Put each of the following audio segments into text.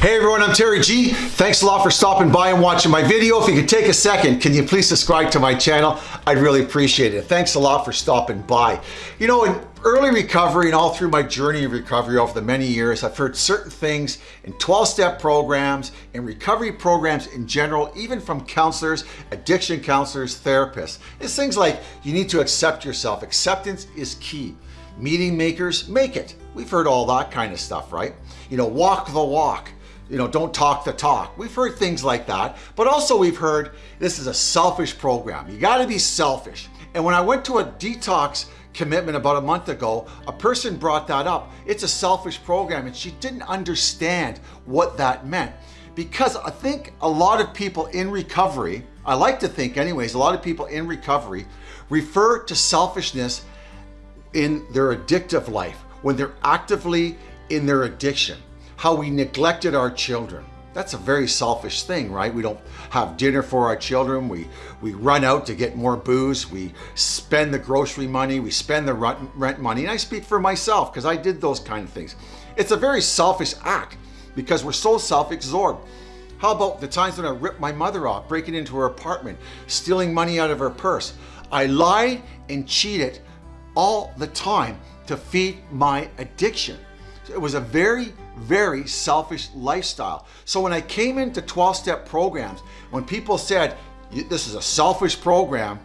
Hey everyone, I'm Terry G. Thanks a lot for stopping by and watching my video. If you could take a second, can you please subscribe to my channel? I'd really appreciate it. Thanks a lot for stopping by. You know, in early recovery and all through my journey of recovery over the many years, I've heard certain things in 12-step programs, and recovery programs in general, even from counselors, addiction counselors, therapists. It's things like you need to accept yourself. Acceptance is key. Meeting makers, make it. We've heard all that kind of stuff, right? You know, walk the walk you know, don't talk the talk. We've heard things like that, but also we've heard this is a selfish program. You gotta be selfish. And when I went to a detox commitment about a month ago, a person brought that up. It's a selfish program and she didn't understand what that meant. Because I think a lot of people in recovery, I like to think anyways, a lot of people in recovery refer to selfishness in their addictive life, when they're actively in their addiction how we neglected our children. That's a very selfish thing, right? We don't have dinner for our children. We, we run out to get more booze. We spend the grocery money. We spend the rent money. And I speak for myself because I did those kind of things. It's a very selfish act because we're so self-absorbed. How about the times when I ripped my mother off, breaking into her apartment, stealing money out of her purse? I lied and cheated all the time to feed my addiction. It was a very, very selfish lifestyle. So when I came into 12-step programs, when people said, this is a selfish program,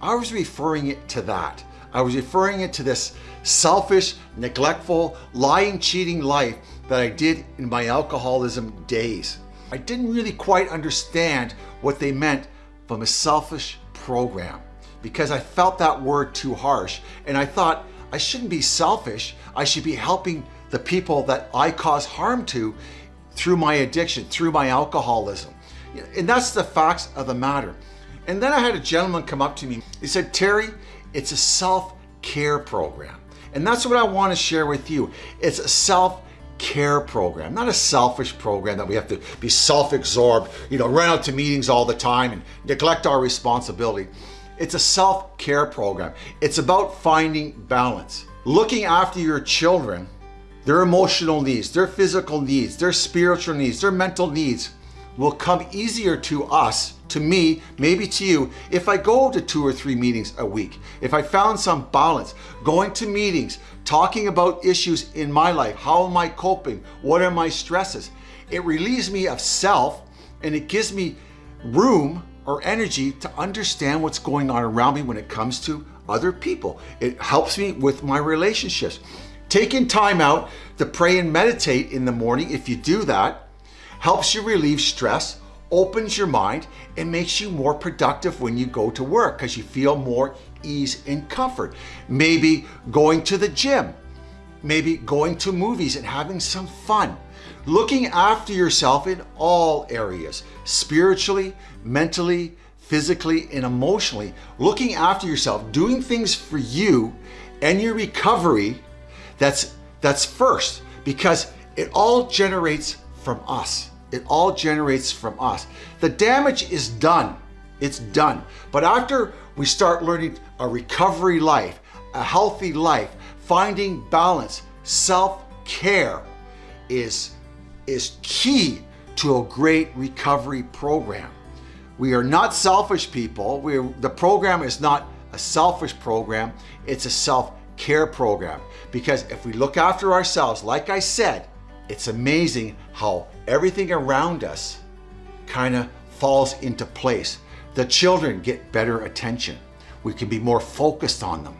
I was referring it to that. I was referring it to this selfish, neglectful, lying, cheating life that I did in my alcoholism days. I didn't really quite understand what they meant from a selfish program because I felt that word too harsh and I thought I shouldn't be selfish. I should be helping the people that I cause harm to through my addiction, through my alcoholism. And that's the facts of the matter. And then I had a gentleman come up to me. He said, Terry, it's a self-care program. And that's what I want to share with you. It's a self-care program, not a selfish program that we have to be self-absorbed, you know, run out to meetings all the time and neglect our responsibility. It's a self-care program. It's about finding balance. Looking after your children their emotional needs, their physical needs, their spiritual needs, their mental needs will come easier to us, to me, maybe to you, if I go to two or three meetings a week. If I found some balance, going to meetings, talking about issues in my life, how am I coping, what are my stresses? It relieves me of self and it gives me room or energy to understand what's going on around me when it comes to other people. It helps me with my relationships. Taking time out to pray and meditate in the morning, if you do that, helps you relieve stress, opens your mind, and makes you more productive when you go to work because you feel more ease and comfort. Maybe going to the gym, maybe going to movies and having some fun. Looking after yourself in all areas, spiritually, mentally, physically, and emotionally. Looking after yourself, doing things for you and your recovery that's, that's first because it all generates from us. It all generates from us. The damage is done. It's done. But after we start learning a recovery life, a healthy life, finding balance, self-care is, is key to a great recovery program. We are not selfish people. we the program is not a selfish program. It's a self care program. Because if we look after ourselves, like I said, it's amazing how everything around us kind of falls into place. The children get better attention. We can be more focused on them.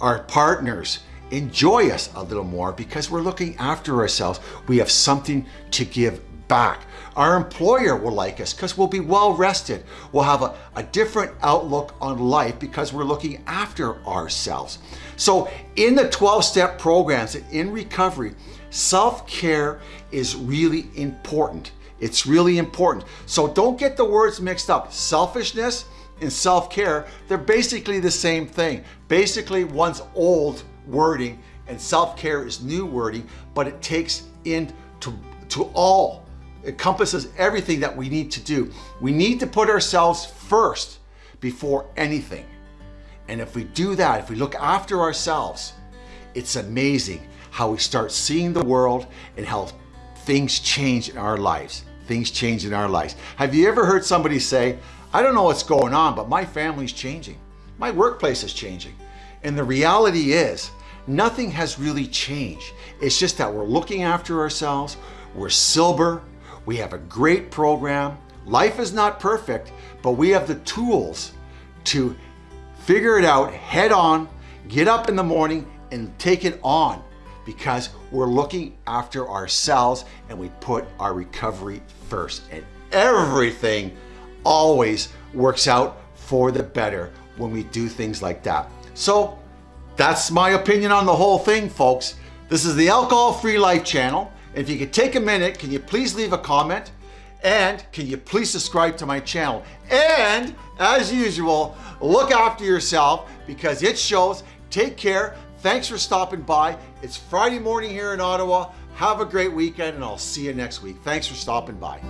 Our partners enjoy us a little more because we're looking after ourselves. We have something to give back. Our employer will like us because we'll be well rested. We'll have a, a different outlook on life because we're looking after ourselves. So in the 12-step programs in recovery, self-care is really important. It's really important. So don't get the words mixed up. Selfishness and self-care, they're basically the same thing. Basically, one's old wording and self-care is new wording, but it takes into to all encompasses everything that we need to do. We need to put ourselves first before anything. And if we do that, if we look after ourselves, it's amazing how we start seeing the world and how things change in our lives. Things change in our lives. Have you ever heard somebody say, I don't know what's going on, but my family's changing. My workplace is changing. And the reality is, nothing has really changed. It's just that we're looking after ourselves, we're sober, we have a great program. Life is not perfect, but we have the tools to figure it out head on, get up in the morning and take it on because we're looking after ourselves and we put our recovery first. And everything always works out for the better when we do things like that. So that's my opinion on the whole thing, folks. This is the Alcohol Free Life channel. If you could take a minute, can you please leave a comment? And can you please subscribe to my channel? And as usual, look after yourself because it shows. Take care. Thanks for stopping by. It's Friday morning here in Ottawa. Have a great weekend and I'll see you next week. Thanks for stopping by.